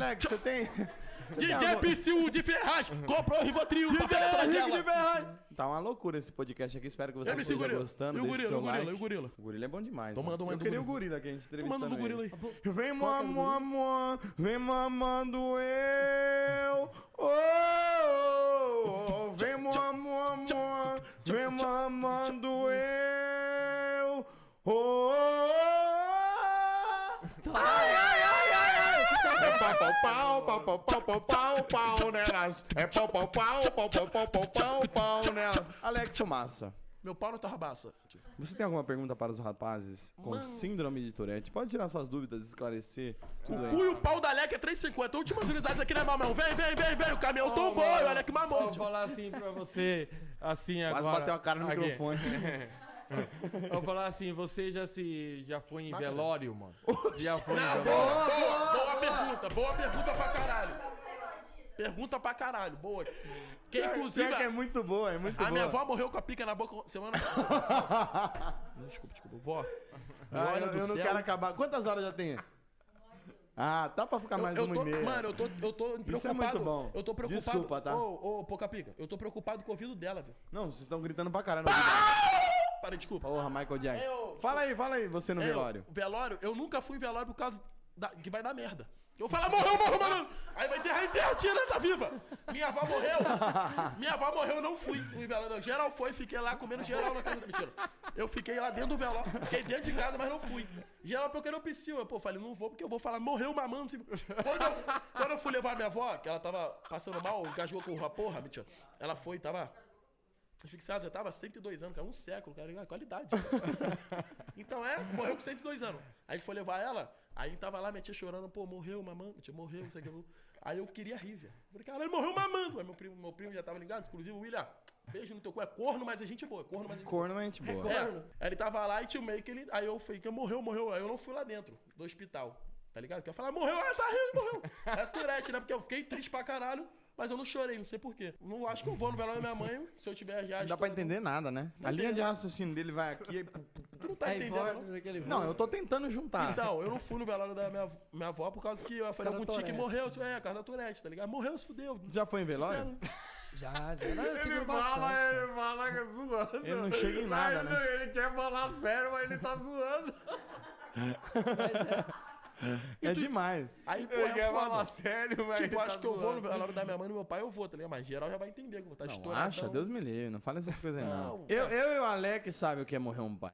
Alex, você tem. Você tem DJ Psyu de Ferraz comprou o Rivotril pra pegar atrás de dela. Ferraz. Tá uma loucura esse podcast aqui. Espero que você MC esteja Gorila. gostando. E o gorila, o gorila, like. e o gorila? O gorila é bom demais. Então mano. manda uma Eu do queria o gorila. que a gente Tu entrevistando manda do gorila aí. Vem mamando, vem mamando eu. Oh, oh, oh, vem mamando, vem mamando eu. Oh, oh, oh. Pau, pau, pau, pau, pau, pau, pau, pau, pau, nelas. É pau, pau, pau, pau, pau, pau, pau, pau, pau, nelas. Alex Massa. Meu pau não tá rabaça. Você tem alguma pergunta para os rapazes com Mano. síndrome de Tourette? Pode tirar suas dúvidas, esclarecer tudo O aí. cu e o pau da Alec é 3,50. Últimas unidades aqui, né, mamão? Vem, vem, vem, vem. O caminhão tombou e o Alec mamou. Vou falar assim pra você, assim Quase agora. bateu a cara no Aqui. microfone. Eu vou falar assim, você já se já foi em velório, mano? Já foi em Não, velório? boa, boa, boa pergunta. Boa pergunta pra caralho. Pergunta pra caralho. Boa. Que inclusive. Pior que é muito boa, é muito A boa. minha avó morreu com a pica na boca semana. desculpa, desculpa. Vó. Ah, Olha eu, do eu não céu. quero acabar. Quantas horas já tem? Ah, tá pra ficar mais eu uma tô, e meia. Mano, eu tô, eu tô preocupado. Isso é muito bom. Eu tô preocupado. Desculpa, tá? Ô, ô, pouca pica. Eu tô preocupado com o ouvido dela, velho. Não, vocês estão gritando pra caralho. ouvido. Para, desculpa. Porra, Michael Jackson. Eu- Fala aí, fala aí, você no Eu, velório. velório, eu nunca fui em velório por causa da- que vai dar merda. Eu falo, "Ah, morreu, morreu, mano. Aí vai enterrar, enterra, tira, tá viva. Minha avó morreu. Minha avó morreu, eu não fui no velório. Geral foi, fiquei lá comendo geral na casa da mentira. Eu fiquei lá dentro do velório. Fiquei dentro de casa, mas não fui. Geral procurando o psiu. Eu, pô, falei, não vou porque eu vou falar, morreu mamando. Tipo, Quando eu, quando eu fui levar minha avó, que ela tava passando mal, engasgou com a porra, mentira. Ela foi, tava Asfixiado, já tava 102 anos, cara, um século, cara, qualidade. então é, morreu com 102 anos. Aí a gente foi levar ela, aí tava lá, minha tia chorando, pô, morreu mamando, minha tia morreu, não sei o que. Aí eu queria rir, velho. Falei, caralho, morreu mamando. Aí meu primo, meu primo já tava ligado, inclusive o William, beijo no teu cu, é corno, mas é gente boa, é corno, mas é gente boa. Corno é gente boa. É, aí ele tava lá e tinha o meio que ele. Aí eu falei que morreu, morreu. Aí eu não fui lá dentro do hospital. Tá ligado? Que eu falei, morreu, ah, tá rindo, morreu. É Tourette, né? Porque eu fiquei triste pra caralho, mas eu não chorei, não sei porquê. Não acho que eu vou no velório da minha mãe, se eu tiver já. Não dá pra entender nada, né? A linha de raciocínio dele vai aqui. e- Tu não tá Aí entendendo, não? Não, eu tô tentando juntar. Então, eu não fui no velório da minha, minha avó por causa que eu falei Cara com o da tio que Tourette. morreu. É, a casa da Tourette, tá ligado? Morreu, se fudeu. Já foi em velório? Já, já. Não, seguro bastante. ele fala que zoando. Ele não chega em nada, né? Ele quer falar sério, mas ele tá zoando. É demais. Aí, pô, Ele é falar sério, mas Tipo, ele acho tá que eu vou no zoando. velório da minha mãe e do meu pai, eu vou, tá ligado? Mas geral já vai entender que eu vou estar Não estouradão. acha? Deus me livre. Não fala essas coisas aí, não. Não, Eu, eu e o Alex sabe o que é morrer um pai.